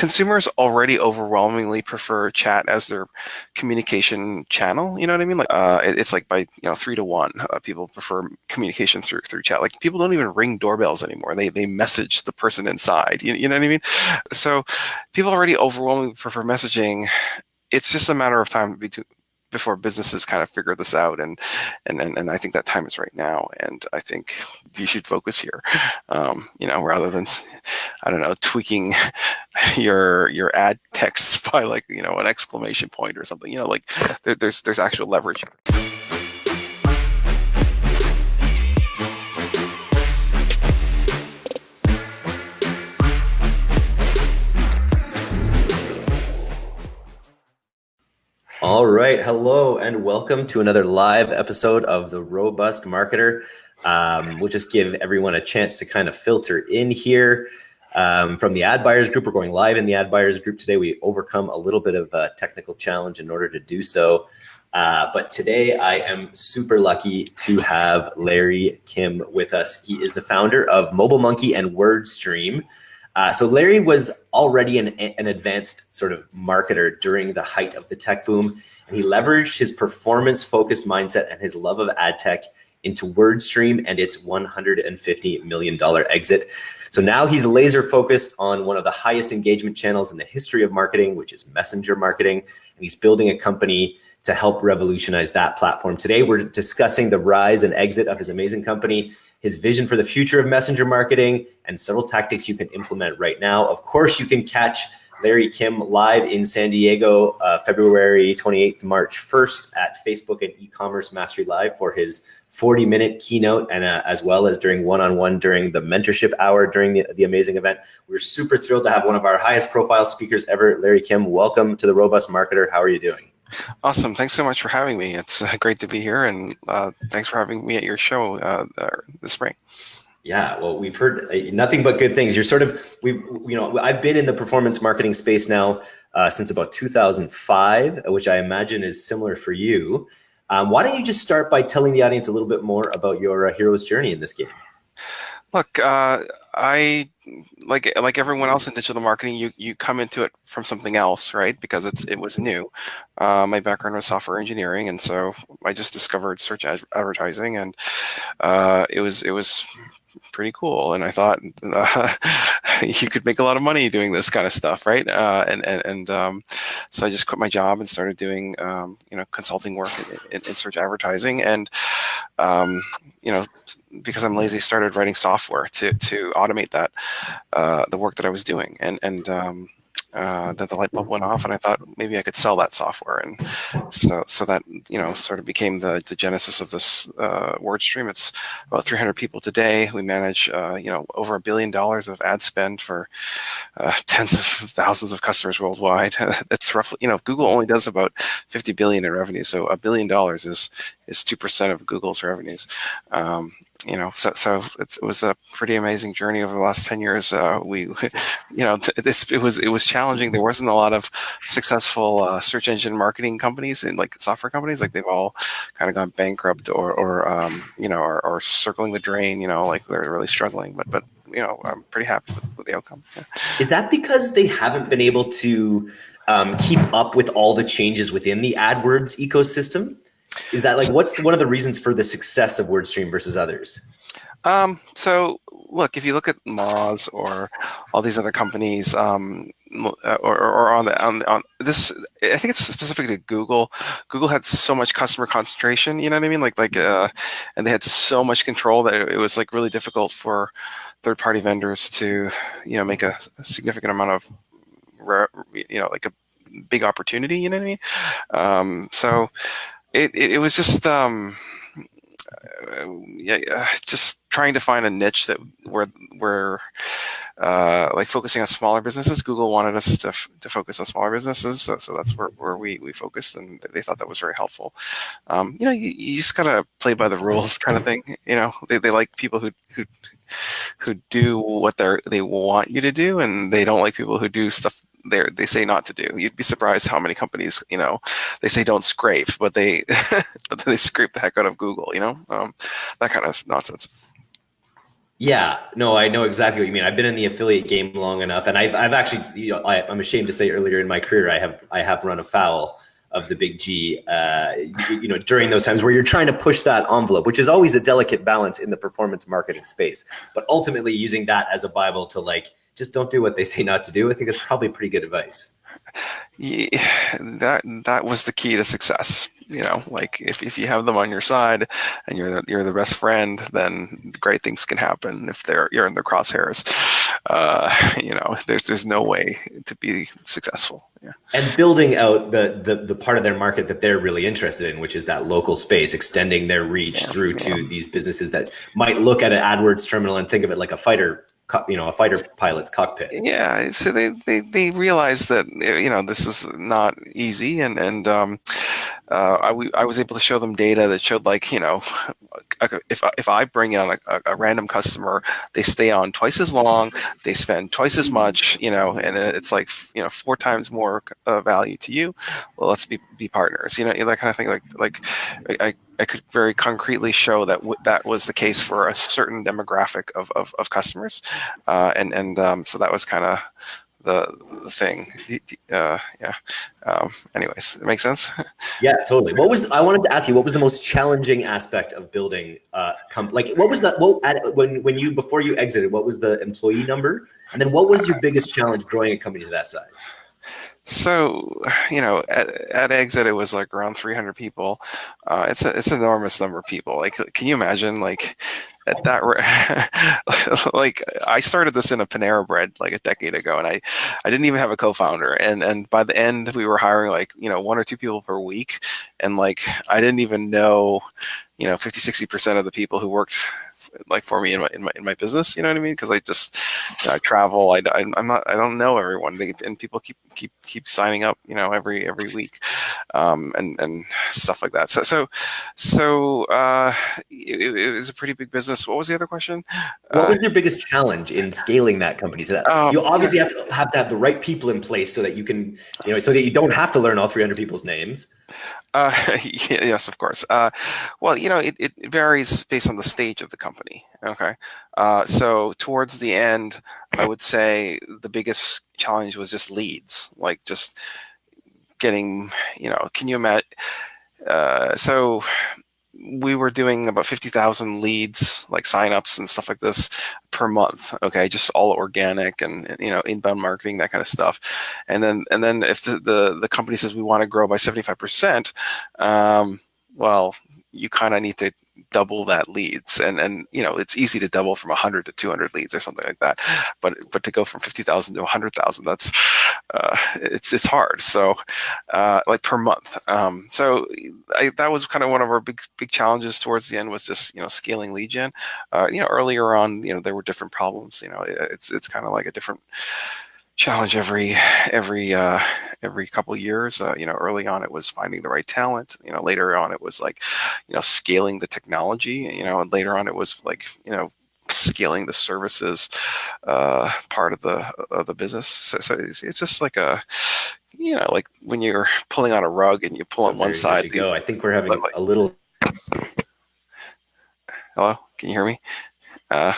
consumers already overwhelmingly prefer chat as their communication channel. You know what I mean? Like uh, it, it's like by you know three to one, uh, people prefer communication through through chat. Like people don't even ring doorbells anymore. They they message the person inside. You, you know what I mean? So people already overwhelmingly prefer messaging. It's just a matter of time between before businesses kind of figure this out and, and and and I think that time is right now and I think you should focus here um, you know rather than I don't know tweaking your your ad text by like you know an exclamation point or something you know like there, there's there's actual leverage All right. Hello and welcome to another live episode of The Robust Marketer. Um, we'll just give everyone a chance to kind of filter in here. Um, from the ad buyers group, we're going live in the ad buyers group today. We overcome a little bit of a technical challenge in order to do so. Uh, but today I am super lucky to have Larry Kim with us. He is the founder of Mobile Monkey and WordStream. Uh, so Larry was already an, an advanced sort of marketer during the height of the tech boom. And he leveraged his performance focused mindset and his love of ad tech into WordStream and its $150 million exit. So now he's laser focused on one of the highest engagement channels in the history of marketing, which is messenger marketing. And he's building a company to help revolutionize that platform. Today, we're discussing the rise and exit of his amazing company his vision for the future of messenger marketing, and several tactics you can implement right now. Of course, you can catch Larry Kim live in San Diego, uh, February 28th, March 1st at Facebook and e-commerce mastery live for his 40 minute keynote and uh, as well as during one-on-one -on -one during the mentorship hour during the, the amazing event. We're super thrilled to have one of our highest profile speakers ever, Larry Kim. Welcome to the Robust Marketer. How are you doing? Awesome. Thanks so much for having me. It's uh, great to be here, and uh, thanks for having me at your show uh, this spring. Yeah, well, we've heard uh, nothing but good things. You're sort of we've you know I've been in the performance marketing space now uh, since about 2005, which I imagine is similar for you. Um, why don't you just start by telling the audience a little bit more about your uh, hero's journey in this game? Look, uh, I like like everyone else in digital marketing. You you come into it from something else, right? Because it's it was new. Uh, my background was software engineering, and so I just discovered search ad advertising, and uh, it was it was pretty cool. And I thought uh, you could make a lot of money doing this kind of stuff, right? Uh, and and, and um, so I just quit my job and started doing um, you know consulting work in, in, in search advertising, and um, you know because I'm lazy, started writing software to to automate that uh, the work that I was doing, and and um, uh, that the light bulb went off and I thought maybe I could sell that software. And so, so that, you know, sort of became the, the genesis of this uh, WordStream. It's about 300 people today. We manage, uh, you know, over a billion dollars of ad spend for uh, tens of thousands of customers worldwide. That's roughly, you know, Google only does about 50 billion in revenue. So a billion dollars is, is 2% of Google's revenues. Um, you know, so so it was a pretty amazing journey over the last ten years. Uh, we, you know, this it was it was challenging. There wasn't a lot of successful uh, search engine marketing companies and like software companies. Like they've all kind of gone bankrupt or or um, you know or, or circling the drain. You know, like they're really struggling. But but you know, I'm pretty happy with, with the outcome. Yeah. Is that because they haven't been able to um, keep up with all the changes within the AdWords ecosystem? Is that like what's one of the reasons for the success of WordStream versus others? Um, so look, if you look at Moz or all these other companies, um, uh, or, or on the on, on this, I think it's specific to Google. Google had so much customer concentration, you know what I mean? Like like, uh, and they had so much control that it was like really difficult for third-party vendors to, you know, make a, a significant amount of, you know, like a big opportunity. You know what I mean? Um, so it, it, it was just um, yeah, just trying to find a niche that where where uh, like focusing on smaller businesses. Google wanted us to, to focus on smaller businesses, so, so that's where, where we, we focused, and they thought that was very helpful. Um, you know, you, you just gotta play by the rules, kind of thing. You know, they, they like people who who who do what they they want you to do, and they don't like people who do stuff they they say not to do. You'd be surprised how many companies, you know, they say don't scrape, but they but they scrape the heck out of Google, you know, um, that kind of nonsense. Yeah, no, I know exactly what you mean. I've been in the affiliate game long enough, and I've, I've actually, you know, I, am ashamed to say earlier in my career, I have, I have run afoul of the big G, uh, you, you, know, during those times where you're trying to push that envelope, which is always a delicate balance in the performance marketing space. But ultimately, using that as a bible to like, just don't do what they say not to do. I think that's probably pretty good advice. Yeah, that that was the key to success you know, like if, if you have them on your side and you're the, you're the best friend, then great things can happen. If they're you're in their crosshairs, uh, you know, there's there's no way to be successful. Yeah. And building out the, the the part of their market that they're really interested in, which is that local space, extending their reach yeah, through yeah. to these businesses that might look at an AdWords terminal and think of it like a fighter you know a fighter pilot's cockpit. Yeah so they they, they realize that you know this is not easy and and um, uh, I, I was able to show them data that showed like you know if, if I bring on a, a, random customer they stay on twice as long they spend twice as much you know and it's like you know four times more uh, value to you. Well let's be, be partners you know that kind of thing like like I, I could very concretely show that that was the case for a certain demographic of, of, of customers uh, and and um, so that was kind of the, the thing. Uh, yeah. Um, anyways, it makes sense. yeah, totally. What was I wanted to ask you? What was the most challenging aspect of building? Uh, like, what was that? What at, when when you before you exited? What was the employee number? And then what was your biggest challenge growing a company to that size? So, you know, at, at exit, it was like around 300 people. Uh, it's a, it's an enormous number of people. Like, can you imagine like at that, like I started this in a Panera bread like a decade ago and I, I didn't even have a co-founder. And, and by the end we were hiring like, you know, one or two people per week. And like, I didn't even know, you know, 50, 60% of the people who worked like for me in my in my in my business. You know what I mean? Because I just I travel. I, I am not I don't know everyone, they, and people keep keep keep signing up. You know, every every week, um, and and stuff like that. So so so uh, it, it was a pretty big business. What was the other question? What uh, was your biggest challenge in scaling that company? So that um, you obviously have to have to have the right people in place so that you can you know so that you don't have to learn all 300 people's names. Uh, yes, of course. Uh, well, you know, it, it varies based on the stage of the company. Okay. Uh, so towards the end, I would say the biggest challenge was just leads, like just getting, you know, can you imagine? Uh, so we were doing about 50,000 leads, like signups and stuff like this per month. Okay. Just all organic and, you know, inbound marketing, that kind of stuff. And then, and then if the, the, the company says we want to grow by 75%, um, well, you kind of need to double that leads and and you know it's easy to double from 100 to 200 leads or something like that but but to go from 50,000 to 100,000 that's uh, it's it's hard. So uh, like per month um, so I, that was kind of one of our big big challenges towards the end was just you know scaling lead gen. Uh, you know earlier on you know there were different problems you know it's it's kind of like a different challenge every every uh, every couple years. Uh, you know, early on it was finding the right talent. You know, later on it was like, you know, scaling the technology. You know, and later on it was like, you know, scaling the services uh, part of the of the business. So, so it's, it's, just like a, you know, like when you're pulling on a rug and you pull so on one side. The, go. I think we're having like, a little. Hello, can you hear me? Uh,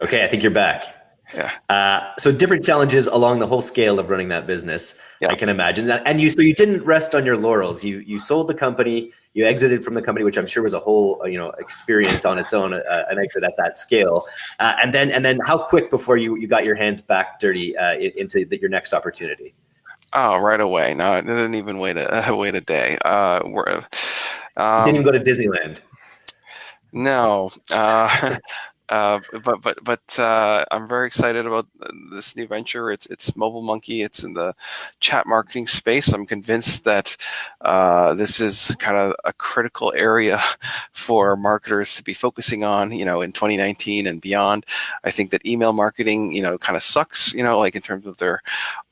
okay, I think you're back. Yeah. Uh, so different challenges along the whole scale of running that business. Yeah. I can imagine that. And you, so you didn't rest on your laurels. You you sold the company. You exited from the company, which I'm sure was a whole uh, you know experience on its own, uh, an exit at that scale. Uh, and then and then how quick before you you got your hands back dirty uh, into the, your next opportunity? Oh, right away. No, it didn't even wait a wait a day. Uh, we're, um, didn't even go to Disneyland. No, uh, but but but uh, I'm very excited about this new venture. It's it's Mobile Monkey. It's in the chat marketing space. I'm convinced that uh, this is kind of a critical area for marketers to be focusing on. You know, in 2019 and beyond. I think that email marketing, you know, kind of sucks. You know, like in terms of their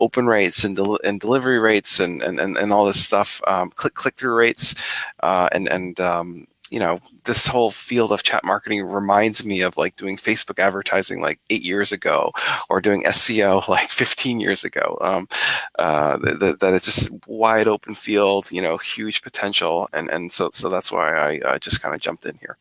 open rates and del and delivery rates and and and, and all this stuff. Um, click click through rates uh, and and um, you know, this whole field of chat marketing reminds me of like doing Facebook advertising like eight years ago or doing SEO like 15 years ago. Um, uh, that, that it's just wide open field, you know, huge potential. And, and so, so that's why I just kind of jumped in here.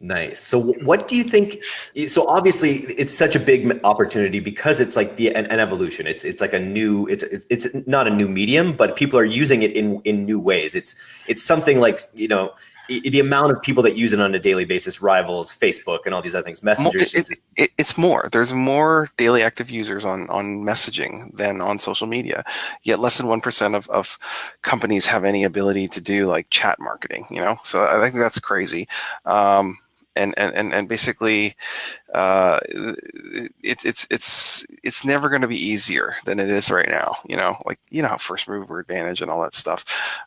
Nice. So, what do you think? So, obviously, it's such a big opportunity because it's like the an, an, evolution. It's it's like a new. It's it's not a new medium, but people are using it in in new ways. It's it's something like you know the amount of people that use it on a daily basis rivals Facebook and all these other things. Messenger it, it, it, it's more. There's more daily active users on on messaging than on social media. Yet less than one percent of, of companies have any ability to do like chat marketing. You know, so I think that's crazy. Um, and and and basically, uh, it's it's it's it's never going to be easier than it is right now. You know, like you know, first mover advantage and all that stuff,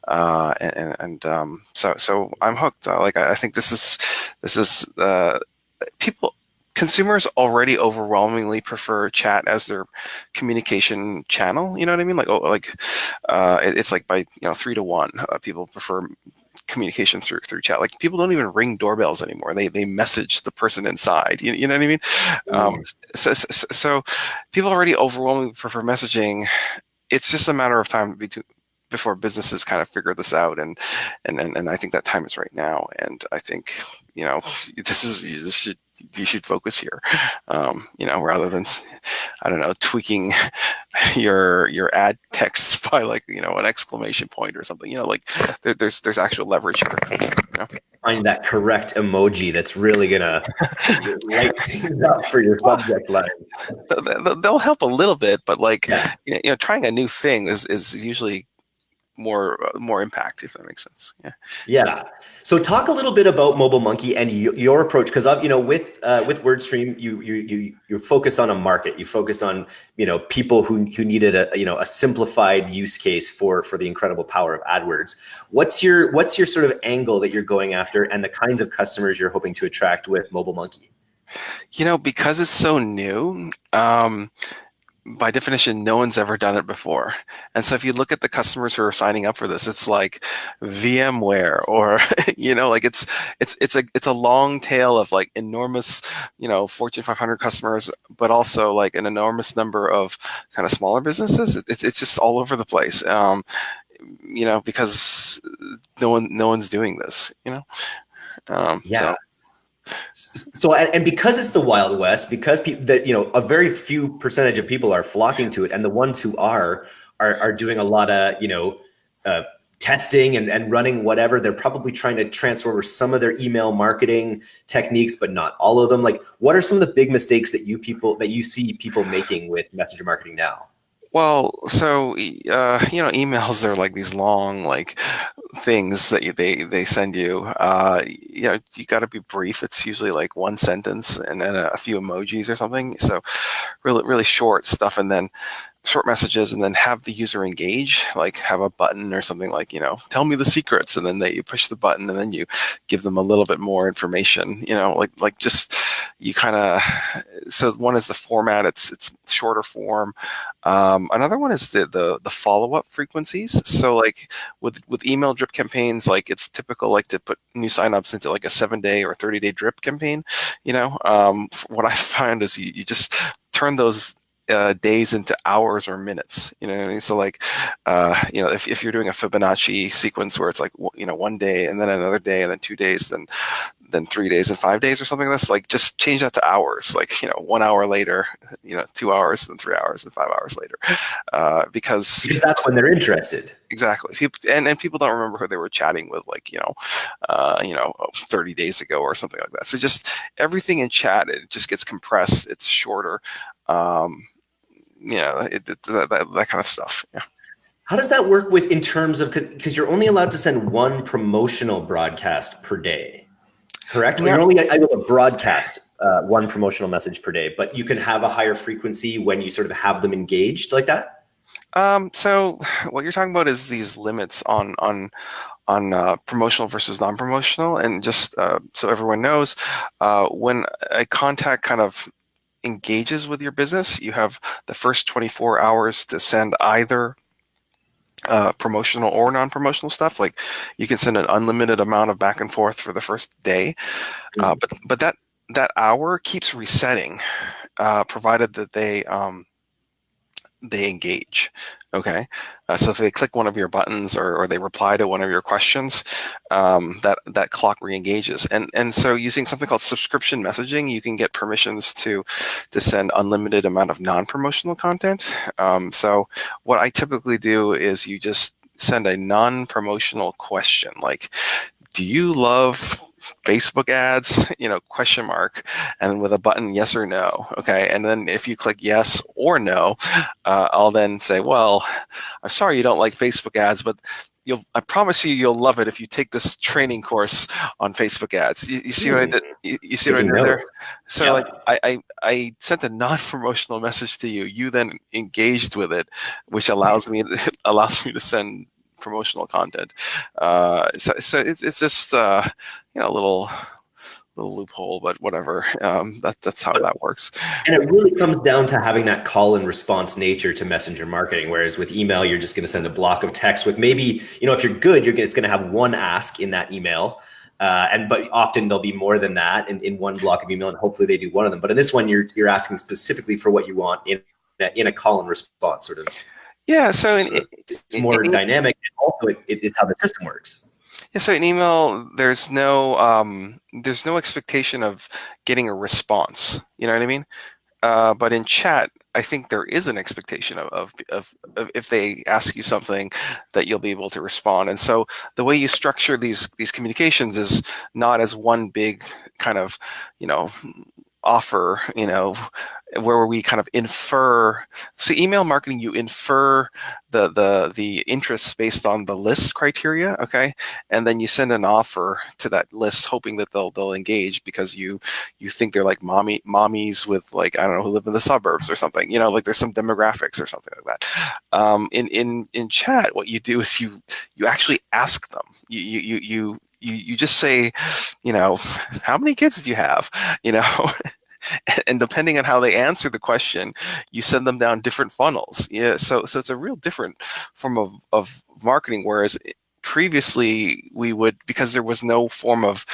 uh, and and um, so so I'm hooked. Uh, like I, I, think this is this is uh, people consumers already overwhelmingly prefer chat as their communication channel. You know what I mean? Like, oh, like uh, it, it's like by you know three to one, uh, people prefer communication through through chat. Like people don't even ring doorbells anymore. They they message the person inside. You, you know what I mean? Mm. Um, so, so, so, people already overwhelmingly prefer messaging. It's just a matter of time between before businesses kind of figure this out and, and and and I think that time is right now and I think you know this is this should you should focus here, um, you know, rather than, I don't know, tweaking your your ad text by like you know an exclamation point or something. You know, like there, there's there's actual leverage here. You know? Find that correct emoji that's really gonna light things up for your subject line. They'll help a little bit, but like yeah. you know, trying a new thing is is usually more uh, more impact if that makes sense. Yeah. Yeah. So talk a little bit about mobile monkey and your approach because you know with uh, with wordstream you you you you're focused on a market. You focused on you know people who who needed a you know a simplified use case for for the incredible power of adwords. What's your what's your sort of angle that you're going after and the kinds of customers you're hoping to attract with mobile monkey? You know because it's so new um by definition, no one's ever done it before. And so if you look at the customers who are signing up for this, it's like VMware or, you know, like it's, it's, it's a, it's a long tail of like enormous, you know, Fortune 500 customers, but also like an enormous number of kind of smaller businesses. It's, it's just all over the place. Um, you know, because no one, no one's doing this, you know? Um, yeah. So so and because it's the wild west because people that you know a very few percentage of people are flocking to it and the ones who are are, are doing a lot of you know uh, testing and, and running whatever they're probably trying to transfer over some of their email marketing techniques but not all of them. Like what are some of the big mistakes that you people that you see people making with messenger marketing now? Well, so uh, you know, emails are like these long, like things that you, they they send you. Uh, you know, you got to be brief. It's usually like one sentence and then a, a few emojis or something. So, really, really short stuff, and then short messages and then have the user engage, like have a button or something like, you know, tell me the secrets. And then they you push the button and then you give them a little bit more information, you know, like, like just, you kind of, so one is the format, it's, it's shorter form. Um, another one is the, the, the follow-up frequencies. So like with, with email drip campaigns, like it's typical, like to put new signups into like a seven day or 30 day drip campaign, you know, um, what I find is you, you just turn those uh, days into hours or minutes. You know what I mean? So like, uh, you know, if, if you're doing a Fibonacci sequence where it's like, you know, one day and then another day and then two days, then then three days and five days or something like this, like just change that to hours, like, you know, one hour later, you know, two hours, then three hours and five hours later. Uh, because, because that's when they're interested. Exactly. People, and, and people don't remember who they were chatting with, like, you know, uh, you know, 30 days ago or something like that. So just everything in chat, it just gets compressed. It's shorter. Um, yeah, it, it, that, that, that kind of stuff. Yeah. How does that work with in terms of because you're only allowed to send one promotional broadcast per day, correct? Yeah. You're only able to broadcast uh, one promotional message per day, but you can have a higher frequency when you sort of have them engaged like that. Um, so what you're talking about is these limits on on on uh, promotional versus non-promotional, and just uh, so everyone knows, uh, when a contact kind of engages with your business, you have the first 24 hours to send either uh, promotional or non-promotional stuff. Like you can send an unlimited amount of back and forth for the first day, uh, mm-hmm. but but that that hour keeps resetting, uh, provided that they um, they engage. Okay, uh, so if they click one of your buttons or, or they reply to one of your questions, um, that that clock re-engages. And and so using something called subscription messaging, you can get permissions to to send unlimited amount of non-promotional content. Um, so what I typically do is you just send a non-promotional question like, "Do you love Facebook ads, you know, question mark, and with a button yes or no. Okay, and then if you click yes or no, uh, I'll then say, well, I'm sorry you don't like Facebook ads, but you'll I promise you you'll love it if you take this training course on Facebook ads. You, you see what I did? You, you see what I did there? So yeah. like I, I I sent a non-promotional message to you. You then engaged with it, which allows me allows me to send promotional content. Uh, so, so it's, it's just uh, you know a little little loophole, but whatever. Um, that, that's how that works. And it really comes down to having that call and response nature to messenger marketing. Whereas with email, you're just going to send a block of text with maybe, you know, if you're good, you're it's going to have one ask in that email. Uh, and but often there'll be more than that in, in one block of email, and hopefully they do one of them. But in this one, you're you're asking specifically for what you want in in a call and response sort of yeah, so in, it's more in, dynamic. And also, it, it, it's how the system works. Yeah, so in email, there's no um, there's no expectation of getting a response. You know what I mean? Uh, but in chat, I think there is an expectation of, of, of, of, if they ask you something that you'll be able to respond. And so the way you structure these these communications is not as one big kind of, you know, offer, you know, where we kind of infer. So email marketing, you infer the the the interests based on the list criteria, okay, and then you send an offer to that list, hoping that they'll they'll engage because you you think they're like mommy mommies with like I don't know who live in the suburbs or something, you know, like there's some demographics or something like that. Um, in in in chat, what you do is you you actually ask them. You you you you you just say, you know, how many kids do you have? You know, and depending on how they answer the question, you send them down different funnels. Yeah, so so it's a real different form of of marketing. Whereas previously we would because there was no form of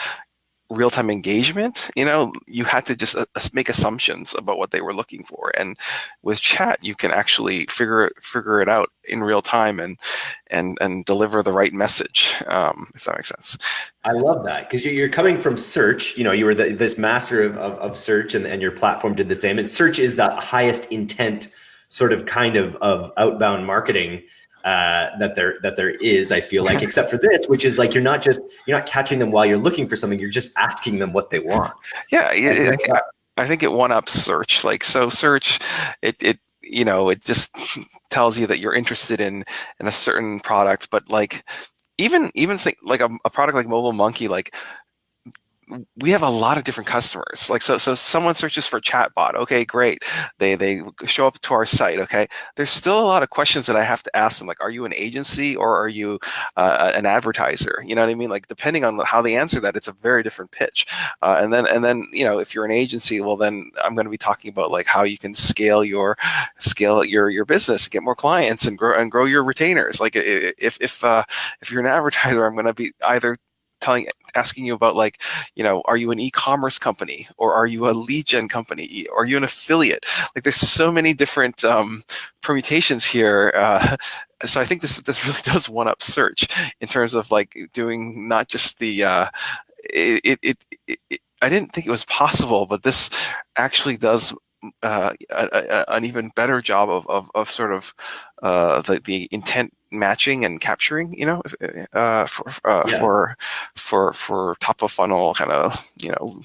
real-time engagement you know you had to just uh, make assumptions about what they were looking for. And with chat you can actually figure figure it out in real time and and and deliver the right message um, if that makes sense. I love that because you're coming from search you know you were the, this master of, of, of search and, and your platform did the same. And search is the highest intent sort of kind of of outbound marketing uh, that there that there is. I feel like, except for this, which is like you're not just you're not catching them while you're looking for something. You're just asking them what they want. Yeah, it, it, I think it one up search. Like so, search it it you know it just tells you that you're interested in in a certain product, but like even even like a, a product like Mobile Monkey, like we have a lot of different customers. Like so, so someone searches for chatbot. Okay, great. They they show up to our site. Okay, there's still a lot of questions that I have to ask them. Like, are you an agency or are you uh, an advertiser? You know what I mean? Like, depending on how they answer that, it's a very different pitch. Uh, and then and then you know, if you're an agency, well, then I'm going to be talking about like how you can scale your scale your your business, get more clients, and grow and grow your retainers. Like, if if uh, if you're an advertiser, I'm going to be either telling asking you about like you know are you an e-commerce company or are you a lead gen company? Or are you an affiliate? Like there's so many different um, permutations here uh, so i think this this really does one up search in terms of like doing not just the uh, it, it, it, it I didn't think it was possible, but this actually does uh, a, a, an even better job of, of, of sort of uh, the, the intent matching and capturing, you know, uh, for, uh, yeah. for, for, for top of funnel kind of, you know,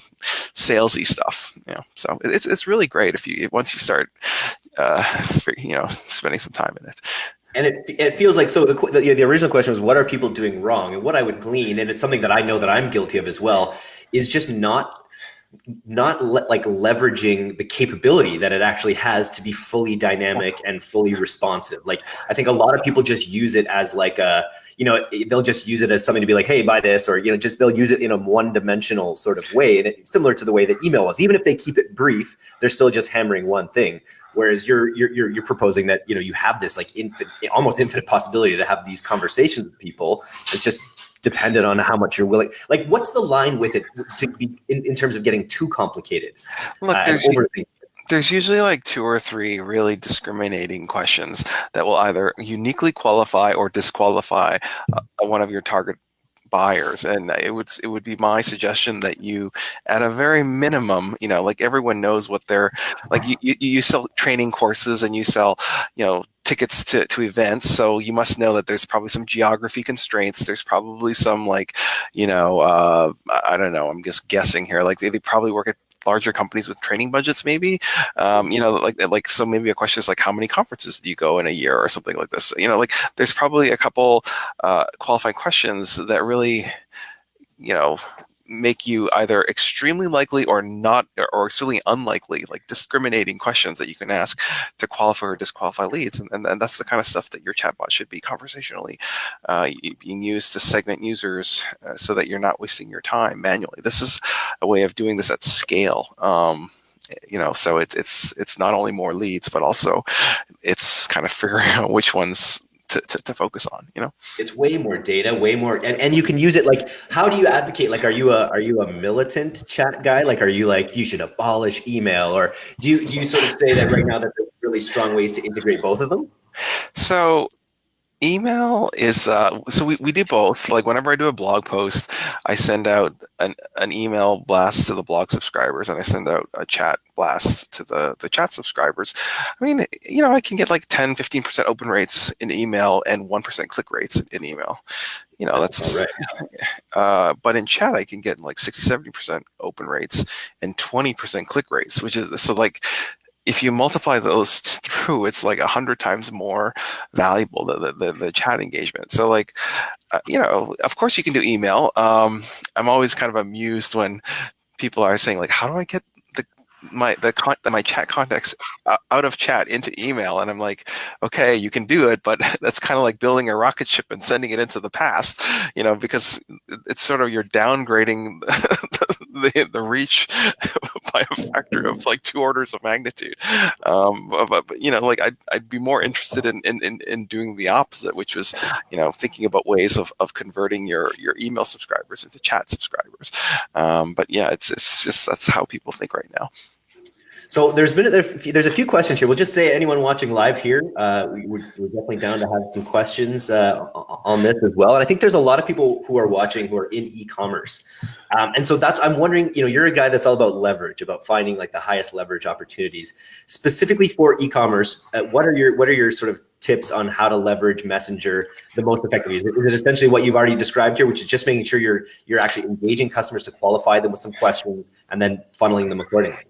salesy stuff, you know, so it's, it's really great if you, once you start, uh, you know, spending some time in it. And it, it feels like so. The, the the original question was, what are people doing wrong? And what I would glean, and it's something that I know that I'm guilty of as well, is just not not le like leveraging the capability that it actually has to be fully dynamic and fully responsive. Like I think a lot of people just use it as like a, you know, they'll just use it as something to be like, hey, buy this, or you know, just they'll use it in a one-dimensional sort of way, and it's similar to the way that email was. Even if they keep it brief, they're still just hammering one thing. Whereas you're you're you're, you're proposing that you know you have this like infinite, almost infinite possibility to have these conversations with people. It's just dependent on how much you're willing. Like, what's the line with it to be in, in terms of getting too complicated? Look, uh, there's, there's usually like two or three really discriminating questions that will either uniquely qualify or disqualify uh, one of your target buyers and it would it would be my suggestion that you at a very minimum you know like everyone knows what they're like you, you, you sell training courses and you sell you know tickets to, to events so you must know that there's probably some geography constraints there's probably some like you know uh, i don't know i'm just guessing here like they, they probably work at larger companies with training budgets maybe? Um, you know like like so maybe a question is like how many conferences do you go in a year or something like this? You know like there's probably a couple uh, qualifying questions that really you know make you either extremely likely or not or extremely unlikely like discriminating questions that you can ask to qualify or disqualify leads and, and, and that's the kind of stuff that your chatbot should be conversationally uh, being used to segment users uh, so that you're not wasting your time manually. This is a way of doing this at scale um, you know so it's it's it's not only more leads but also it's kind of figuring out which ones to, to, to, focus on you know? It's way more data way more and, and you can use it like how do you advocate like are you a are you a militant chat guy? Like are you like you should abolish email or do you do you sort of say that right now that there's really strong ways to integrate both of them? So email is uh, so we, we do both. Like whenever i do a blog post i send out an, an email blast to the blog subscribers and i send out a chat blast to the the chat subscribers. I mean you know i can get like 10 15 percent open rates in email and 1 percent click rates in email. You know that's right. uh, but in chat i can get like 60 70 percent open rates and 20 percent click rates which is so like if you multiply those through, it's like a hundred times more valuable the, the, the chat engagement. So like, uh, you know, of course you can do email. Um, I'm always kind of amused when people are saying like, how do I get my the con my chat contacts out of chat into email and i'm like okay you can do it but that's kind of like building a rocket ship and sending it into the past you know because it's sort of you're downgrading the, the reach by a factor of like two orders of magnitude. Um, but, but, you know like I'd, I'd be more interested in, in in doing the opposite which was you know thinking about ways of, of converting your your email subscribers into chat subscribers. Um, but yeah it's it's just that's how people think right now so there's been there's a few questions here. We'll just say anyone watching live here, uh, we, are definitely down to have some questions uh, on this as well. And I think there's a lot of people who are watching who are in e-commerce, um, and so that's I'm wondering. You know, you're a guy that's all about leverage, about finding like the highest leverage opportunities, specifically for e-commerce. Uh, what are your what are your sort of tips on how to leverage Messenger the most effectively? Is it, is it essentially what you've already described here, which is just making sure you're you're actually engaging customers to qualify them with some questions and then funneling them accordingly?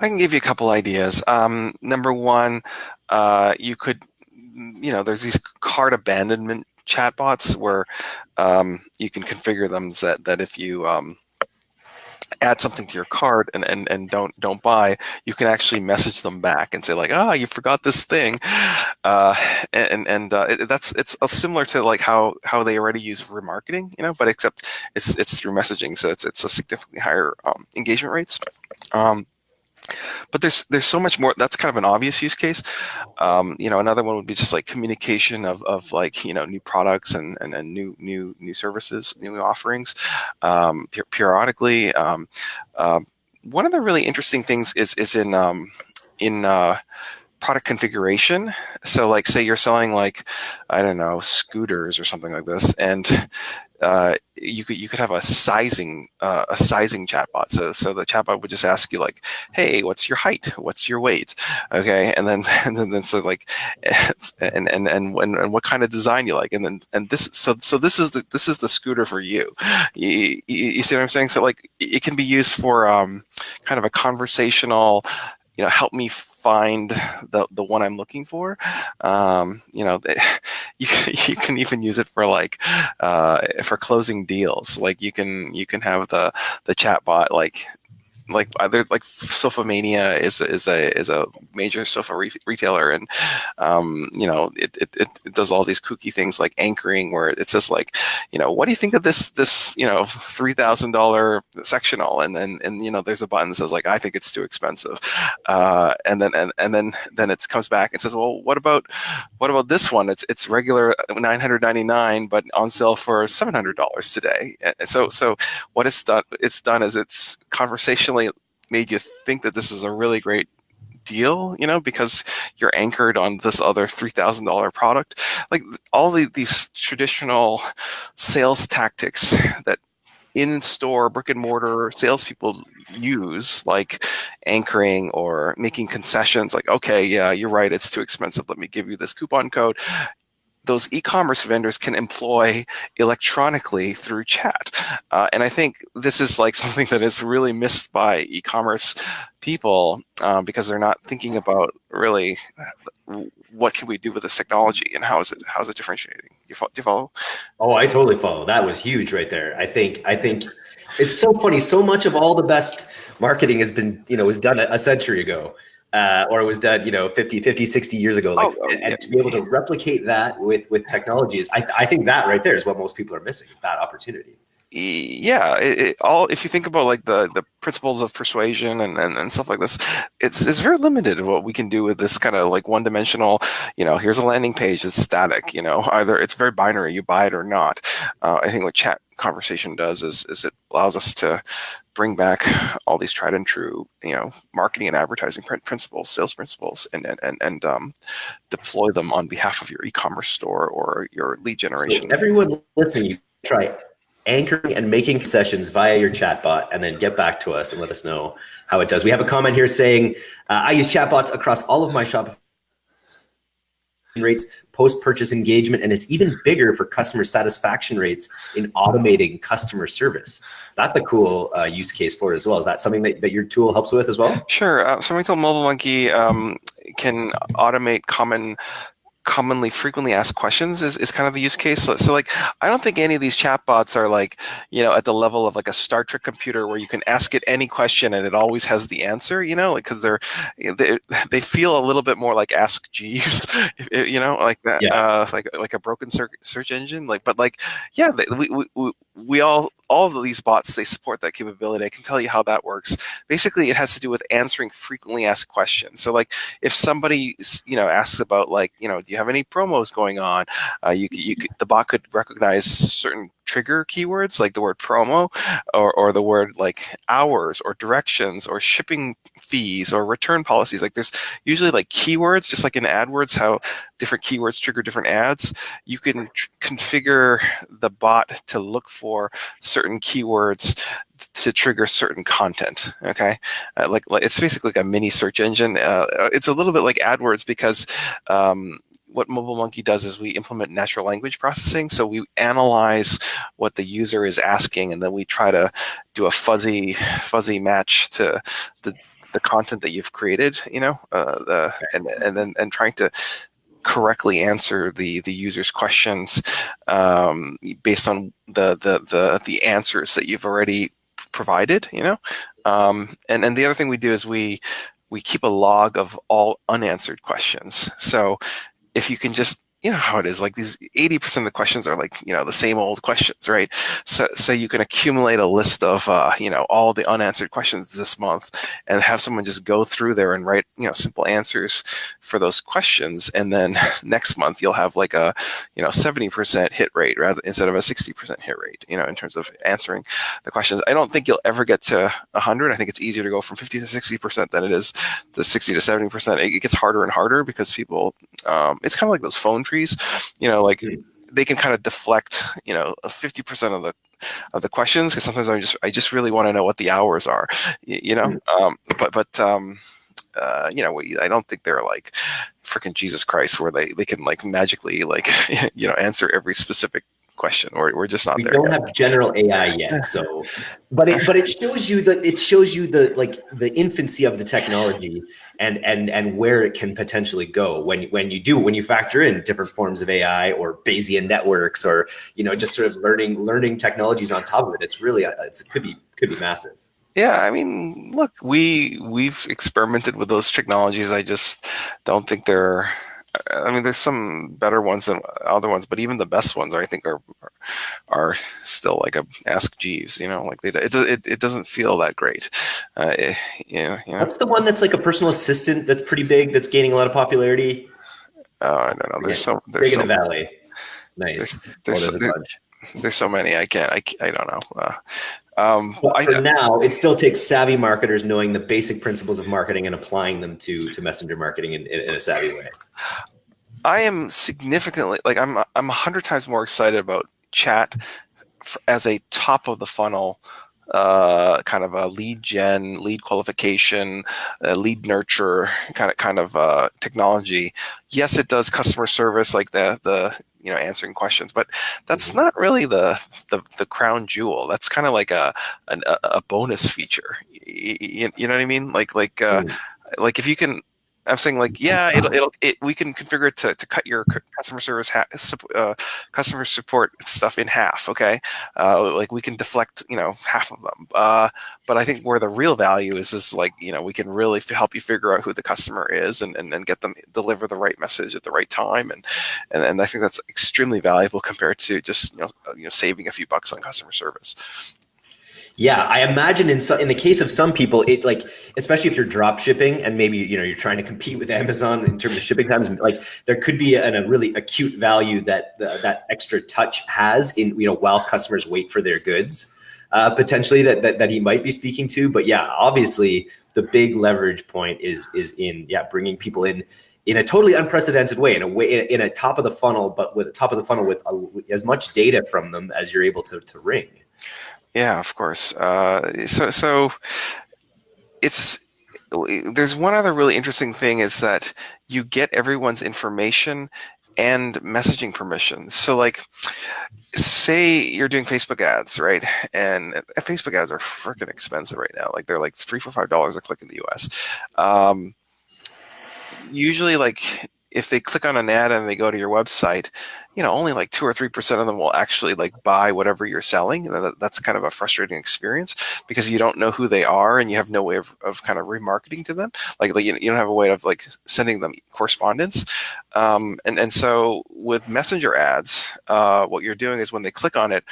I can give you a couple ideas. Um, number one, uh, you could, you know, there's these cart abandonment chatbots where um, you can configure them that that if you um, add something to your cart and, and, and don't don't buy, you can actually message them back and say like, ah, oh, you forgot this thing, uh, and and uh, it, that's it's similar to like how how they already use remarketing, you know, but except it's it's through messaging, so it's it's a significantly higher um, engagement rates. Um, but there's there's so much more. That's kind of an obvious use case. Um, you know, another one would be just like communication of, of like you know new products and, and, and new new new services, new offerings, um, periodically. Um, uh, one of the really interesting things is is in um, in uh, product configuration. So like say you're selling like, I don't know, scooters or something like this. And uh, you could you could have a sizing uh, a sizing chatbot. So so the chatbot would just ask you like, hey, what's your height? What's your weight? Okay, and then and then, then so like, and and and and, and what kind of design you like? And then and this so so this is the this is the scooter for you. You, you, you see what I'm saying? So like it can be used for um, kind of a conversational you know, help me find the, the one I'm looking for. Um, you know, you, you can even use it for like, uh, for closing deals. Like you can, you can have the, the chat bot, like like either like Sofamania is is a is a major sofa re retailer, and um, you know it, it, it does all these kooky things like anchoring, where it says like, you know, what do you think of this this you know three thousand dollar sectional, and then and you know there's a button that says like I think it's too expensive, uh, and then and and then then it comes back and says, well, what about what about this one? It's it's regular nine hundred ninety nine, but on sale for seven hundred dollars today. So so what it's done it's done is it's conversationally made you think that this is a really great deal, you know, because you're anchored on this other $3,000 product. Like all the, these traditional sales tactics that in-store brick and mortar salespeople use, like anchoring or making concessions, like, okay, yeah, you're right, it's too expensive. Let me give you this coupon code those e-commerce vendors can employ electronically through chat. Uh, and I think this is like something that is really missed by e-commerce people um, because they're not thinking about really what can we do with this technology and how is it how is it differentiating? You do you follow? Oh, I totally follow. That was huge right there. I think I think it's so funny. So much of all the best marketing has been you know was done a, a century ago uh, or it was done, you know, 50, 50, 60 years ago. Like, oh, and, and to be able to replicate that with with technology is, I, I think that right there is what most people are missing is that opportunity. Yeah, it, it, all if you think about like the the principles of persuasion and, and, and stuff like this, it's it's very limited what we can do with this kind of like one dimensional. You know, here's a landing page that's static. You know, either it's very binary, you buy it or not. Uh, I think what chat conversation does is is it allows us to bring back all these tried and true, you know, marketing and advertising principles, sales principles, and and and, and um, deploy them on behalf of your e-commerce store or your lead generation. So everyone listening, you try anchoring and making sessions via your chatbot, and then get back to us and let us know how it does. We have a comment here saying, uh, "I use chatbots across all of my Shopify." Rates, post-purchase engagement, and it's even bigger for customer satisfaction rates in automating customer service. That's a cool uh, use case for it as well. Is that something that, that your tool helps with as well? Sure. Uh, called Mobile Monkey um, can automate common commonly frequently asked questions is, is kind of the use case. So, so, like, I don't think any of these chatbots are like, you know, at the level of like a Star Trek computer where you can ask it any question and it always has the answer, you know, like, cause they're, they, they feel a little bit more like Ask Jeeves, you know, like that, yeah. uh, like, like a broken search, search engine. Like, but like, yeah, we, we, we all all of these bots, they support that capability. I can tell you how that works. Basically, it has to do with answering frequently asked questions. So like if somebody, you know, asks about like, you know, do you have any promos going on? Uh, you, you the bot could recognize certain trigger keywords like the word promo or, or the word like hours or directions or shipping fees or return policies. Like there's usually like keywords, just like in AdWords, how different keywords trigger different ads. You can configure the bot to look for certain keywords to trigger certain content. Okay, uh, like, like, it's basically like a mini search engine. Uh, it's a little bit like AdWords because um, what Mobile Monkey does is we implement natural language processing. So we analyze what the user is asking, and then we try to do a fuzzy fuzzy match to the the content that you've created. You know, uh, the, and and then and trying to correctly answer the the user's questions um, based on the the the the answers that you've already provided. You know, um, and and the other thing we do is we we keep a log of all unanswered questions. So if you can just you know how it is like these 80% of the questions are like you know the same old questions right? So so you can accumulate a list of uh, you know all the unanswered questions this month and have someone just go through there and write you know simple answers for those questions. And then next month you'll have like a you know 70% hit rate rather instead of a 60% hit rate you know in terms of answering the questions. I don't think you'll ever get to 100 i think it's easier to go from 50 to 60% than it is to 60 to 70% it gets harder and harder because people um, it's kind of like those phone trees, you know, like they can kind of deflect, you know, 50% of the of the questions because sometimes I just I just really want to know what the hours are, you, you know. Mm-hmm. Um, but but um, uh, you know, we, I don't think they're like freaking Jesus Christ where they they can like magically like you know answer every specific question. We're, we're just not we there. We don't yet. have general AI yet. So, but it, but it shows you that it shows you the, like the infancy of the technology and, and, and where it can potentially go when, when you do, when you factor in different forms of AI or Bayesian networks or, you know, just sort of learning, learning technologies on top of it. It's really, uh, it's, it could be, could be massive. Yeah, I mean, look, we we've experimented with those technologies. I just don't think they're I mean, there's some better ones than other ones, but even the best ones, I think, are are still like a Ask Jeeves. You know, like they, it it, it doesn't feel that great. Uh, it, you, know, you know. What's the one that's like a personal assistant that's pretty big, that's gaining a lot of popularity? Oh, I don't know. There's so there's big so, in the valley. Nice. There's, there's, oh, there's, there's so many. I can't. I, I don't know. Uh, um, but for I, now, it still takes savvy marketers knowing the basic principles of marketing and applying them to to messenger marketing in, in, in a savvy way. I am significantly like I'm I'm a hundred times more excited about chat as a top of the funnel uh, kind of a lead gen, lead qualification, uh, lead nurture kind of kind of uh, technology. Yes, it does customer service like the the you know answering questions, but that's mm-hmm. not really the the, the crown jewel. That's kind of like a, a a bonus feature. You, you, know what I mean? Like like uh, mm. like if you can I'm saying like, yeah, it'll, it'll, it, we can configure it to, to cut your customer service, uh, customer support stuff in half. Okay. Uh, like we can deflect, you know, half of them. Uh, but I think where the real value is, is like, you know, we can really help you figure out who the customer is and, and, and get them deliver the right message at the right time. And, and, and I think that's extremely valuable compared to just, you know, you know, saving a few bucks on customer service. Yeah, I imagine in some, in the case of some people, it like especially if you're drop shipping and maybe you know you're trying to compete with Amazon in terms of shipping times, like there could be a really acute value that the, that extra touch has in you know while customers wait for their goods, uh, potentially that, that that he might be speaking to. But yeah, obviously the big leverage point is is in yeah bringing people in in a totally unprecedented way, in a way in a top of the funnel, but with a top of the funnel with a, as much data from them as you're able to to ring. Yeah, of course. Uh, so, so it's there's one other really interesting thing is that you get everyone's information and messaging permissions. So, like, say you're doing Facebook ads, right? And Facebook ads are freaking expensive right now. Like, they're like three, four, five dollars a click in the US. Um, usually, like if they click on an ad and they go to your website, you know, only like two or three percent of them will actually like buy whatever you're selling. That's kind of a frustrating experience because you don't know who they are and you have no way of, of kind of remarketing to them. Like, like you don't have a way of like sending them correspondence. Um, and and so with messenger ads, uh, what you're doing is when they click on it,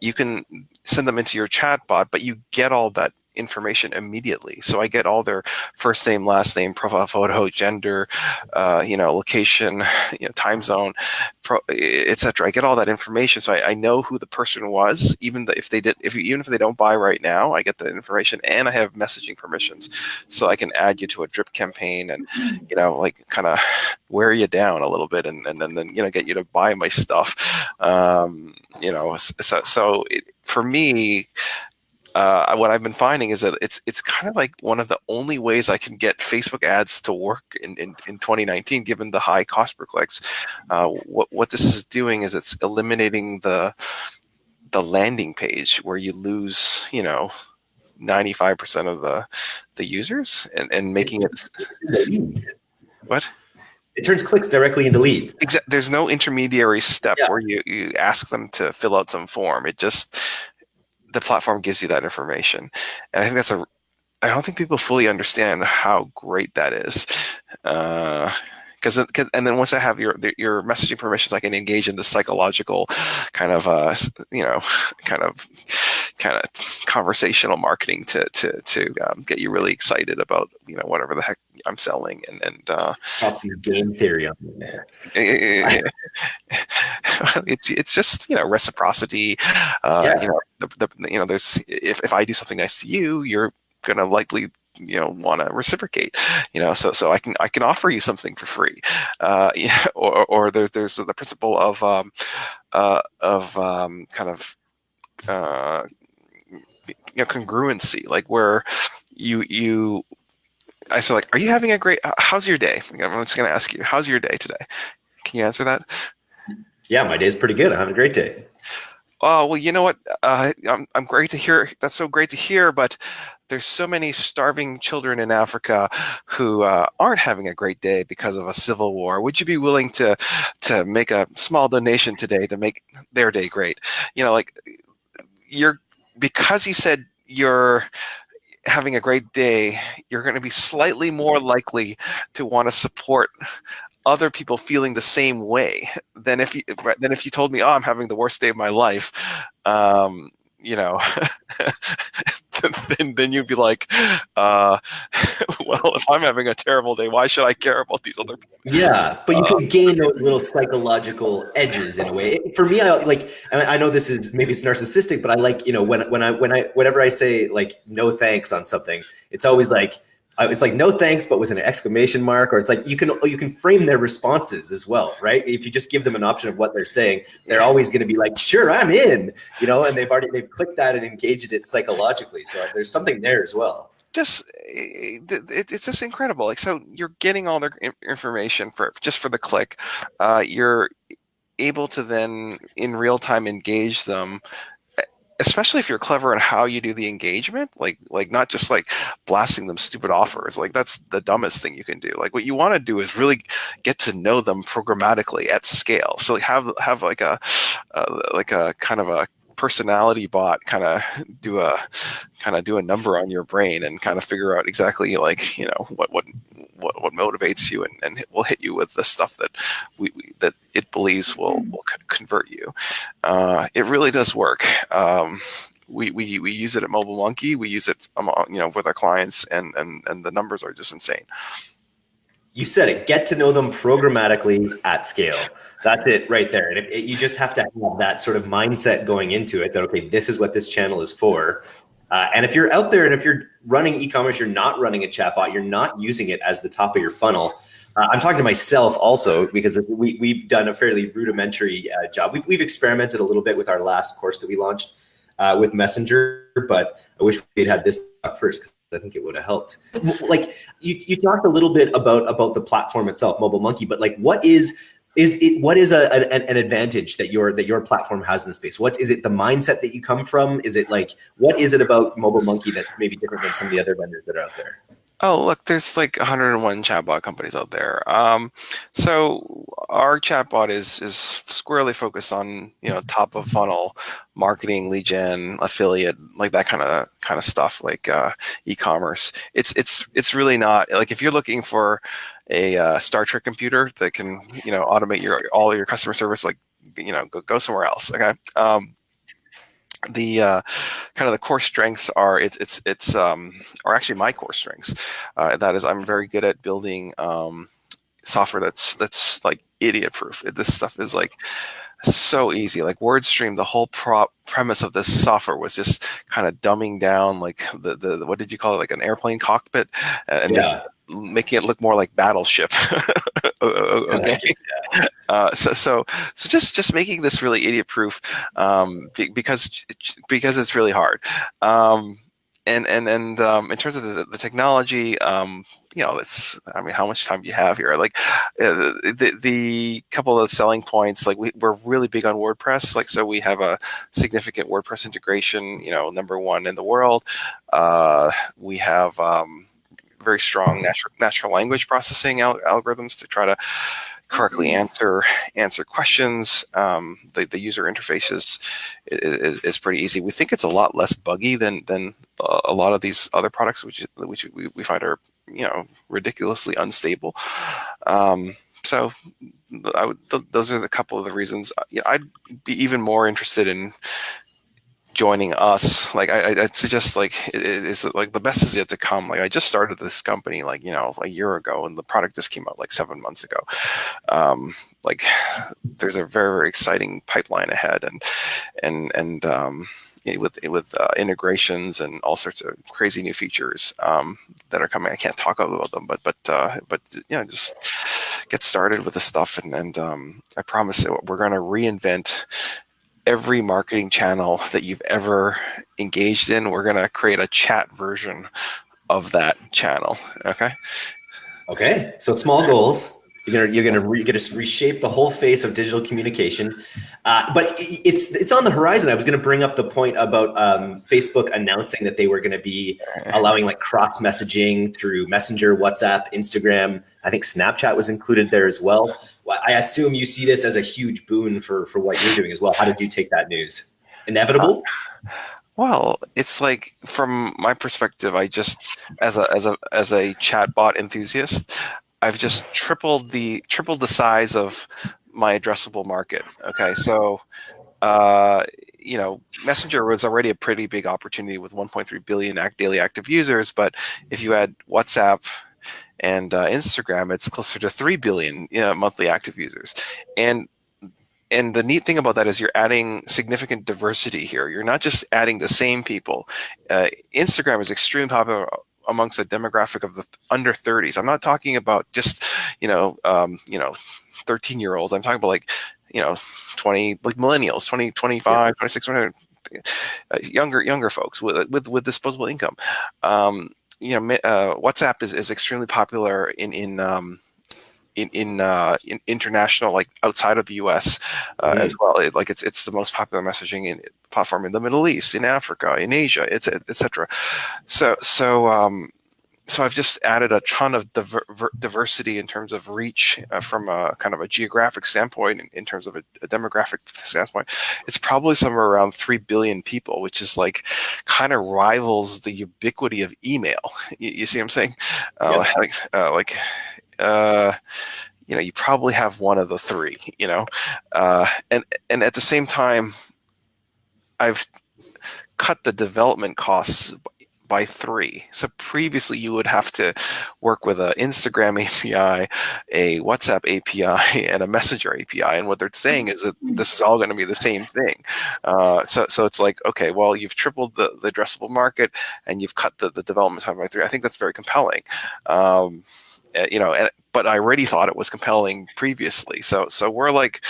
you can send them into your chat bot, but you get all that information immediately. So I get all their first name, last name, profile photo, gender, uh, you know, location, you know, time zone, etc. I get all that information, so I, I, know who the person was, even if they did, if even if they don't buy right now, I get the information, and I have messaging permissions, so I can add you to a drip campaign, and you know, like kind of wear you down a little bit, and and then you know get you to buy my stuff. Um, you know, so so it, for me uh, what I've been finding is that it's it's kind of like one of the only ways I can get Facebook ads to work in, in, in 2019, given the high cost per clicks. Uh, what what this is doing is it's eliminating the the landing page where you lose, you know, 95% of the the users and, and making it what it turns clicks directly into leads. Exactly. There's no intermediary step yeah. where you, you ask them to fill out some form. It just the platform gives you that information. And I think that's a, I don't think people fully understand how great that is. Uh, because and then once I have your your messaging permissions, I can engage in the psychological kind of uh, you know kind of kind of conversational marketing to to to um, get you really excited about you know whatever the heck I'm selling and and uh, some game theory on there. it's it's just you know reciprocity. Uh, yeah. You know the, the you know there's if if I do something nice to you, you're gonna likely you know want to reciprocate you know so so i can i can offer you something for free uh yeah, or or there's there's the principle of um uh of um kind of uh you know congruency like where you you i said like are you having a great how's your day? I'm just going to ask you how's your day today? Can you answer that? Yeah my day's pretty good. I'm having a great day. Oh well you know what? Uh, I'm, I'm great to hear that's so great to hear but there's so many starving children in africa who uh, aren't having a great day because of a civil war. Would you be willing to to make a small donation today to make their day great? You know like you're because you said you're having a great day, you're going to be slightly more likely to want to support other people feeling the same way than if you than if you told me, "Oh, I'm having the worst day of my life." Um, you know, then, then you'd be like, uh, well, if I'm having a terrible day, why should I care about these other people? Yeah, but you can uh, gain those little psychological edges in a way. For me, I like. I know this is maybe it's narcissistic, but I like you know when when I when I whenever I say like no thanks on something, it's always like it's like no thanks, but with an exclamation mark, or it's like you can you can frame their responses as well, right? If you just give them an option of what they're saying, they're always going to be like, "Sure, I'm in," you know, and they've already they've clicked that and engaged it psychologically. So there's something there as well. Just it, it's just incredible. Like so, you're getting all their information for just for the click. Uh, you're able to then in real time engage them especially if you're clever in how you do the engagement, like like not just like blasting them stupid offers. Like that's the dumbest thing you can do. Like what you want to do is really get to know them programmatically at scale. So like have have like a uh, like a kind of a personality bot kind of do a kind of do a number on your brain and kind of figure out exactly like you know what what what, what motivates you and, and we'll hit you with the stuff that we, we that it believes will will convert you uh, it really does work um, we, we, we use it at Mobile Monkey. We use it, you know, with our clients, and and and the numbers are just insane. You said it. Get to know them programmatically at scale. That's it right there. And it, you just have to have that sort of mindset going into it that, okay, this is what this channel is for. Uh, and if you're out there and if you're running e-commerce, you're not running a chatbot, you're not using it as the top of your funnel. Uh, I'm talking to myself also because we, we've done a fairly rudimentary uh, job. We've, we've experimented a little bit with our last course that we launched uh, with Messenger, but I wish we'd had this first because I think it would have helped. Like you, you talked a little bit about about the platform itself, Mobile Monkey, but like what is is it what is a, an, an advantage that your that your platform has in the space what is it the mindset that you come from is it like what is it about mobile monkey that's maybe different than some of the other vendors that are out there Oh, look, there's like 101 chatbot companies out there. Um, so our chatbot is is squarely focused on you know top of funnel marketing, lead gen, affiliate, like that kind of kind of stuff, like uh, e-commerce. It's it's it's really not like if you're looking for a uh, Star Trek computer that can you know automate your all your customer service, like you know go go somewhere else. Okay. Um, the uh, kind of the core strengths are it's it's it's um, are actually my core strengths. Uh, that is, I'm very good at building um, software that's that's like idiot proof. This stuff is like so easy. Like WordStream, the whole prop premise of this software was just kind of dumbing down like the, the what did you call it like an airplane cockpit and yeah. Making it look more like battleship. okay. Uh, so so so just just making this really idiot proof um, because because it's really hard. Um, and and and um, in terms of the, the technology, um, you know, it's I mean, how much time do you have here? Like uh, the the couple of selling points, like we, we're really big on WordPress. Like so, we have a significant WordPress integration. You know, number one in the world. Uh, we have um, very strong natural natural language processing al algorithms to try to correctly answer answer questions. Um, the, the user interface is, is, is pretty easy. We think it's a lot less buggy than than a lot of these other products, which which we, we find are you know ridiculously unstable. Um, so would, th those are the couple of the reasons. I'd be even more interested in joining us. Like I, would suggest like it's like the best is yet to come. Like i just started this company like you know a year ago and the product just came out like seven months ago. Um, like there's a very very exciting pipeline ahead and and and um, with with uh, integrations and all sorts of crazy new features um, that are coming. I can't talk about them, but but uh, but you know, just get started with the stuff, and and um, I promise we're going to reinvent every marketing channel that you've ever engaged in, we're going to create a chat version of that channel. Okay. Okay. So small goals. You're gonna you're gonna re, you're gonna reshape the whole face of digital communication, uh, but it's it's on the horizon. I was gonna bring up the point about um, Facebook announcing that they were gonna be allowing like cross messaging through Messenger, WhatsApp, Instagram. I think Snapchat was included there as well. I assume you see this as a huge boon for for what you're doing as well. How did you take that news? Inevitable. Uh, well, it's like from my perspective, I just as a as a as a chatbot enthusiast, I've just tripled the tripled the size of my addressable market. Okay, so uh, you know, Messenger was already a pretty big opportunity with 1.3 billion act daily active users, but if you add WhatsApp and uh, Instagram, it's closer to 3 billion you know, monthly active users. And and the neat thing about that is you're adding significant diversity here. You're not just adding the same people. Uh, Instagram is extremely popular amongst a demographic of the under 30s. I'm not talking about just, you know, um, you know, 13 year olds. I'm talking about like, you know, 20, like millennials, 20, 25, yeah. 26, 20, uh, younger, younger folks with, with, with disposable income. Um, you know, uh, WhatsApp is, is extremely popular in, in, um, in in, uh, in, international, like outside of the U.S. Uh, mm. as well. It, like it's it's the most popular messaging in, platform in the Middle East, in Africa, in Asia, etc. So so um, so I've just added a ton of diver diversity in terms of reach uh, from a kind of a geographic standpoint, in, in terms of a, a, demographic standpoint. It's probably somewhere around 3 billion people, which is like kind of rivals the ubiquity of email. You, you see what I'm saying? Uh, yeah. Like, uh, like uh, you know, you probably have one of the three, you know, uh, and, and at the same time, I've cut the development costs by three. So previously you would have to work with an Instagram API, a WhatsApp API, and a Messenger API. And what they're saying is that this is all going to be the same thing. Uh, so, so it's like, okay, well, you've tripled the, the addressable market and you've cut the, the development time by three. I think that's very compelling. Um, you know, and, but I already thought it was compelling previously. So, so we're like,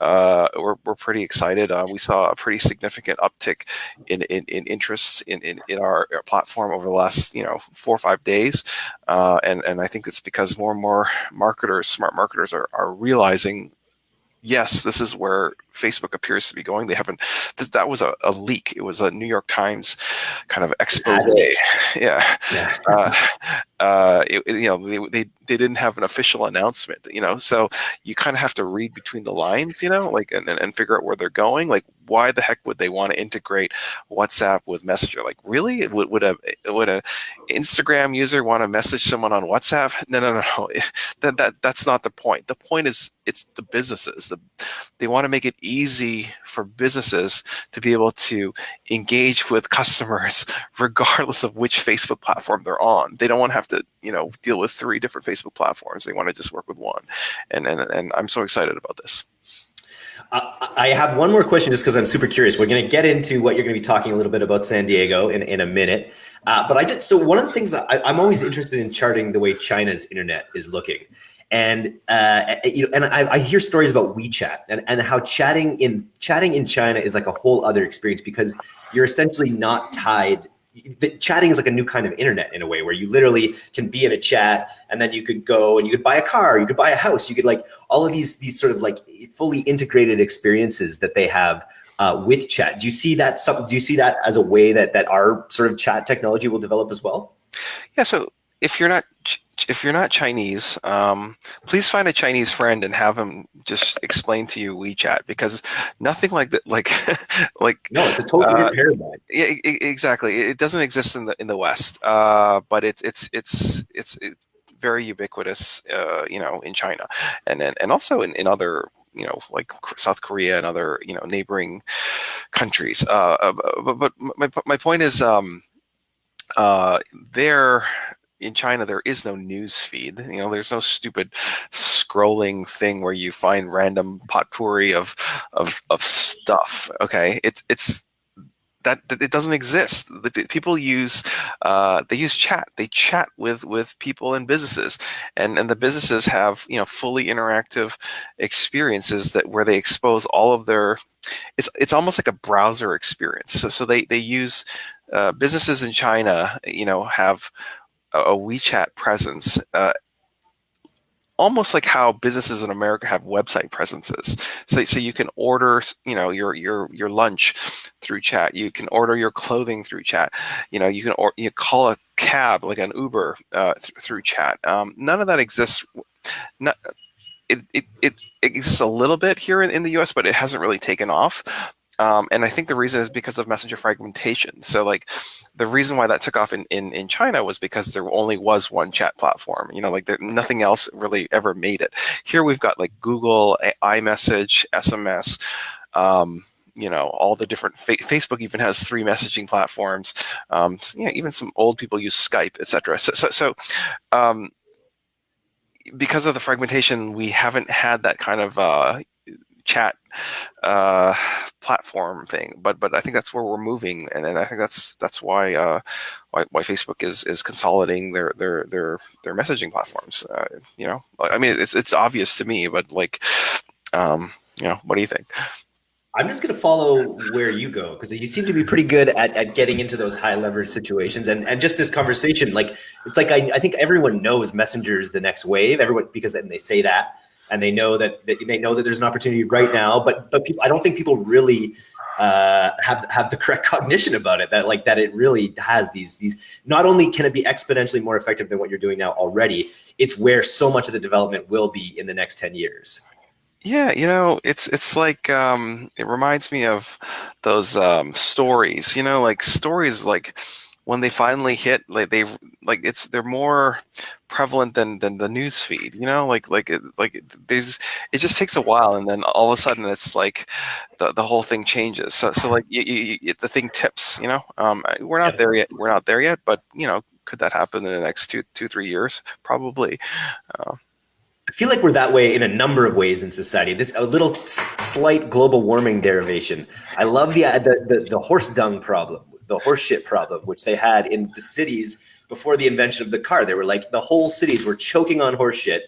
uh, we're, we're pretty excited. Uh, we saw a pretty significant uptick in, in, in interest in, in, in our, our, platform over the last, you know, four or five days. Uh, and, and I think it's because more and more marketers, smart marketers are, are realizing yes, this is where Facebook appears to be going. They haven't, th that was a, a, leak. It was a New York Times kind of expose. Yeah. yeah. Uh, uh, it, you know, they, they, they didn't have an official announcement, you know, so you kind of have to read between the lines, you know, like, and, and figure out where they're going. Like, why the heck would they want to integrate WhatsApp with Messenger? Like, really? Would, would a would a Instagram user want to message someone on WhatsApp? No, no, no, no. that, that that's not the point. The point is it's the businesses. The, they want to make it easy for businesses to be able to engage with customers regardless of which Facebook platform they're on. They don't want to have to, you know, deal with three different Facebook platforms. They want to just work with one. And and, and I'm so excited about this. I have one more question just because I'm super curious. We're going to get into what you're going to be talking a little bit about San Diego in, in a minute. Uh, but I just, so one of the things that I, I'm always interested in charting the way China's internet is looking. And uh, you know, and I, I, hear stories about WeChat and, and how chatting in chatting in China is like a whole other experience because you're essentially not tied. The chatting is like a new kind of internet in a way where you literally can be in a chat and then you could go and you could buy a car, you could buy a house, you could like all of these these sort of like fully integrated experiences that they have uh, with chat. Do you see that? Some, do you see that as a way that that our sort of chat technology will develop as well? Yeah. So if you're not if you're not Chinese, um, please find a Chinese friend and have him just explain to you WeChat because nothing like that, like, like no, it's a totally uh, different paradigm. Yeah, exactly. It doesn't exist in the in the West, uh, but it's it's it's it's it's very ubiquitous, uh, you know, in China, and and, and also in, in other you know, like South Korea and other, you know, neighboring countries. Uh, uh but, but my, my point is, um, uh, there, in China, there is no news feed. You know, there's no stupid scrolling thing where you find random potpourri of of of stuff. Okay, it's it's that, that, it doesn't exist. The, people use uh, they use chat. They chat with with people and businesses, and and the businesses have you know fully interactive experiences that where they expose all of their. It's it's almost like a browser experience. So so they they use uh, businesses in China. You know have a WeChat presence, uh, almost like how businesses in America have website presences. So, so you can order, you know, your your your lunch through chat. You can order your clothing through chat. You know, you can or you call a cab like an Uber uh, th through chat. Um, none of that exists. Not, it, it, it exists a little bit here in, in the US, but it hasn't really taken off. Um, and I think the reason is because of messenger fragmentation. So like the reason why that took off in, in, in China was because there only was one chat platform, you know, like there, nothing else really ever made it. Here we've got like Google, iMessage, SMS, um, you know all the different fa Facebook even has three messaging platforms. Um, so, you know, even some old people use Skype, etc. So, so, so um, because of the fragmentation, we haven't had that kind of uh, chat uh, platform thing. But but I think that's where we're moving, and, and I think that's that's why, uh, why why Facebook is is consolidating their their their their messaging platforms. Uh, you know, I mean it's it's obvious to me, but like, um, you know, what do you think? I'm just going to follow where you go because you seem to be pretty good at, at getting into those high leverage situations and, and just this conversation. Like, it's like I, I think everyone knows Messenger's the next wave. Everyone, because then they say that and they know that, that they know that there's an opportunity right now. But but people, I don't think people really uh, have have the correct cognition about it. That like that it really has these these. Not only can it be exponentially more effective than what you're doing now already, it's where so much of the development will be in the next ten years. Yeah, you know, it's it's like um, it reminds me of those um, stories. You know, like stories like when they finally hit, like they like it's they're more prevalent than than the news feed. You know, like like it, like there's it just takes a while, and then all of a sudden it's like the the whole thing changes. So so like you, you, you, the thing tips. You know, um, we're not there yet. We're not there yet, but you know, could that happen in the next two two three years? Probably. Uh, I feel like we're that way in a number of ways in society. This a little slight global warming derivation. I love the, the the, the horse dung problem, the horseshit problem, which they had in the cities before the invention of the car. They were like the whole cities were choking on horseshit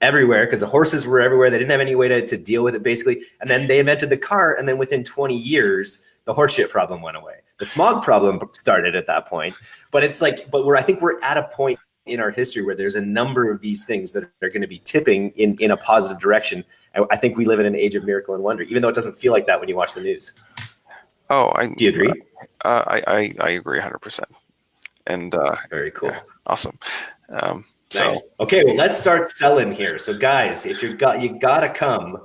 everywhere because the horses were everywhere. They didn't have any way to, to deal with it basically. And then they invented the car, and then within 20 years, the horseshit problem went away. The smog problem started at that point. But it's like, but we're I think we're at a point in our history where there's a number of these things that are going to be tipping in, in a positive direction. I, I think we live in an age of miracle and wonder, even though it doesn't feel like that when you watch the news. Oh, I do you agree? Uh, I, I, I agree 100%. And uh, very cool. Yeah, awesome. Um, nice. So okay, well, let's start selling here. So, guys, if you're got you gotta come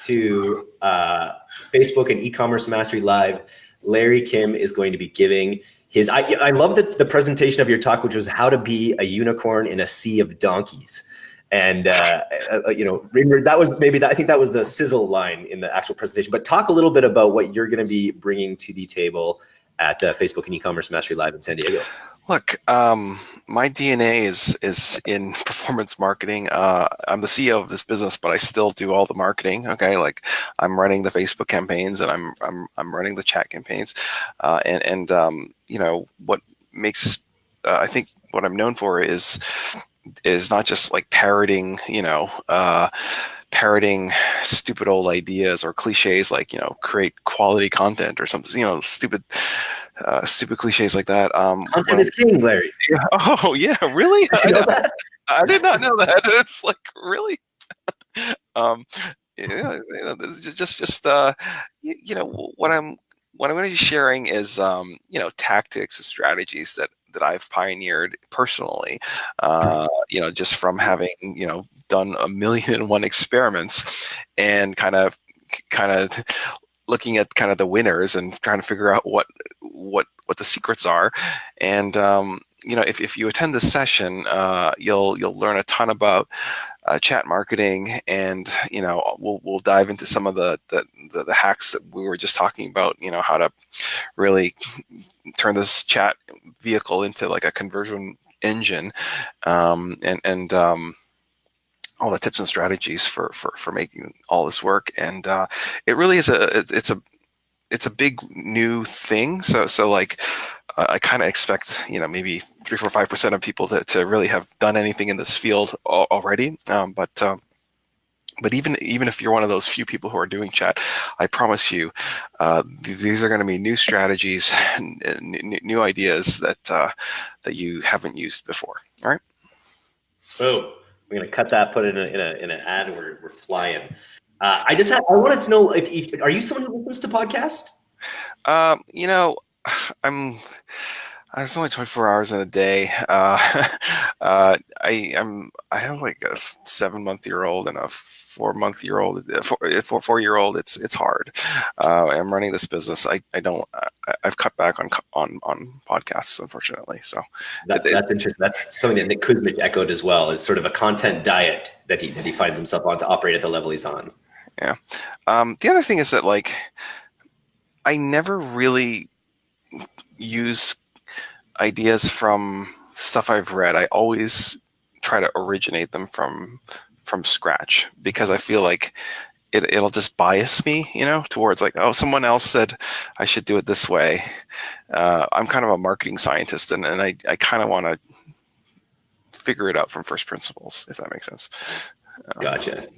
to uh, Facebook and e-commerce mastery live. Larry Kim is going to be giving his I, I love the, the presentation of your talk, which was how to be a unicorn in a sea of donkeys. And uh, uh, you know, that was maybe that, I think that was the sizzle line in the actual presentation. But talk a little bit about what you're going to be bringing to the table at uh, Facebook and e-commerce mastery live in San Diego. Look, um, my DNA is is in performance marketing. Uh, I'm the CEO of this business, but I still do all the marketing. Okay, like I'm running the Facebook campaigns and I'm I'm I'm running the chat campaigns, uh, and and um, you know what makes uh, I think what I'm known for is is not just like parroting, you know uh, parroting stupid old ideas or cliches like you know create quality content or something you know stupid uh, stupid cliches like that. Um, Content is king, Larry. Yeah. Oh yeah, really? Did you know that? I did not know that. It's like really. um, yeah, you know, just just uh, you, you, know what I'm what I'm going to be sharing is um, you know tactics and strategies that that I've pioneered personally. Uh, you know, just from having you know done a million and one experiments and kind of kind of looking at kind of the winners and trying to figure out what what what the secrets are. And um, you know, if, if you attend this session, uh, you'll you'll learn a ton about uh, chat marketing, and you know, we'll we'll dive into some of the, the the, the hacks that we were just talking about. You know, how to really turn this chat vehicle into like a conversion engine, um, and and um, all the tips and strategies for for for making all this work. And uh, it really is a it's a it's a big new thing. So so like I kind of expect you know maybe three, four, five percent of people to to really have done anything in this field already. Um, but um, but even even if you're one of those few people who are doing chat, I promise you, uh, th these are going to be new strategies, and new ideas that uh, that you haven't used before. All right. Boom. We're gonna cut that, put it in a in, a, in an ad. We're we're flying. Uh, I just had, I wanted to know if, if are you someone who listens to podcasts? Um, you know, I'm. It's only 24 hours in a day. Uh, uh, I am. I have like a seven month year old and a four month year old, uh, four, uh, four, four year old, it's it's hard. Uh, I'm running this business. I, I don't. I, have cut back on on on podcasts, unfortunately. So that, it, that's interesting. That's something that Nick Kuzmic echoed as well. Is sort of a content diet that he that he finds himself on to operate at the level he's on. Yeah. Um, the other thing is that like I never really use ideas from stuff I've read. I always try to originate them from from scratch because I feel like it, it'll just bias me, you know, towards like, oh, someone else said I should do it this way. Uh, I'm kind of a marketing scientist, and, and I, I kind of want to figure it out from first principles, if that makes sense. Um, gotcha.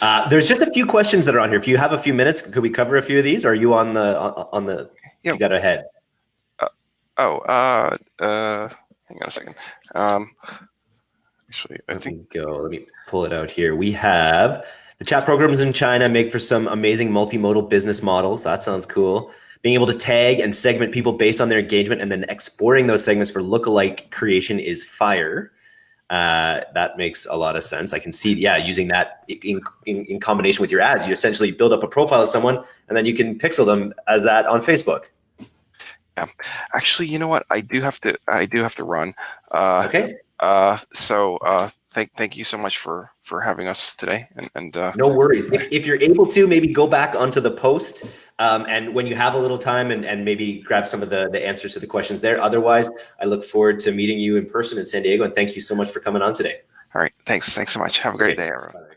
Uh, there's just a few questions that are on here. If you have a few minutes, could we cover a few of these? Or are you on the on the? Yeah. You got ahead. Oh, uh, uh, hang on a second. Um, actually, I Let think go. Let me pull it out here. We have the chat programs in China make for some amazing multimodal business models. That sounds cool. Being able to tag and segment people based on their engagement and then exporting those segments for lookalike creation is fire. Uh, that makes a lot of sense. I can see, yeah, using that in, in, in, combination with your ads, you essentially build up a profile of someone and then you can pixel them as that on Facebook. Yeah, actually, you know what? I do have to. I do have to run. Uh, okay. Uh, so uh, thank thank you so much for for having us today. And, and uh, no worries. If, if, you're able to, maybe go back onto the post, um, and when you have a little time, and, and maybe grab some of the the answers to the questions there. Otherwise, I look forward to meeting you in person in San Diego. And thank you so much for coming on today. All right. Thanks. Thanks so much. Have a great, great. day, everyone.